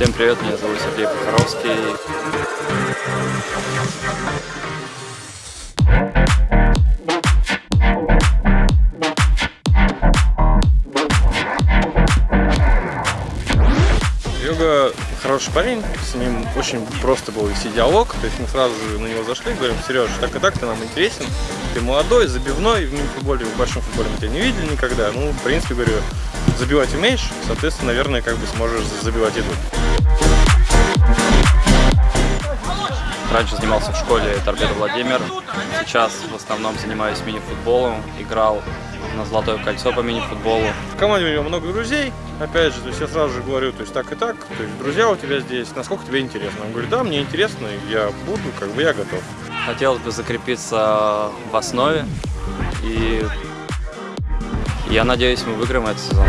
Всем привет, меня зовут Сергей Похоровский. Серега хороший парень, с ним очень просто был вести диалог, то есть мы сразу же на него зашли, говорим, Сереж, так и так, ты нам интересен, ты молодой, забивной, в мини-футболе, в большом футболе мы тебя не видели никогда, ну, в принципе, говорю, забивать умеешь, соответственно, наверное, как бы сможешь забивать и тут. Раньше занимался в школе Торпедо Владимир, сейчас в основном занимаюсь мини-футболом, играл на Золотое кольцо по мини-футболу. В команде у него много друзей, опять же, то есть я сразу же говорю, то есть так и так, то есть друзья у тебя здесь, насколько тебе интересно? Он говорит, да, мне интересно, я буду, как бы я готов. Хотелось бы закрепиться в основе и я надеюсь, мы выиграем этот сезон.